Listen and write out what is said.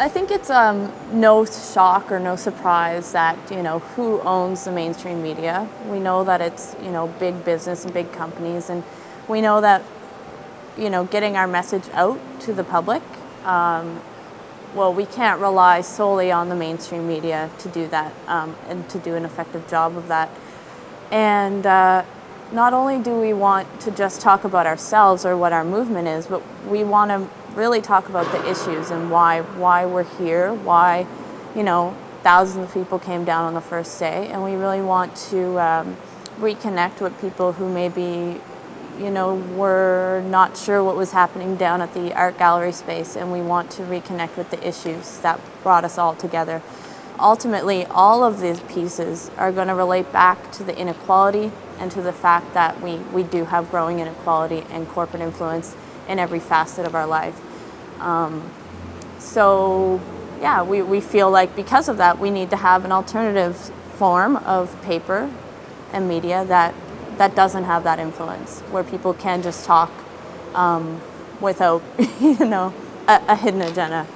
I think it's um, no shock or no surprise that, you know, who owns the mainstream media. We know that it's, you know, big business and big companies, and we know that, you know, getting our message out to the public, um, well, we can't rely solely on the mainstream media to do that um, and to do an effective job of that. And uh, not only do we want to just talk about ourselves or what our movement is, but we want to really talk about the issues and why why we're here, why you know thousands of people came down on the first day, and we really want to um, reconnect with people who maybe you know were not sure what was happening down at the art gallery space, and we want to reconnect with the issues that brought us all together. Ultimately, all of these pieces are going to relate back to the inequality and to the fact that we, we do have growing inequality and corporate influence in every facet of our life. Um, so yeah, we, we feel like because of that, we need to have an alternative form of paper and media that, that doesn't have that influence, where people can just talk um, without, you know, a, a hidden agenda.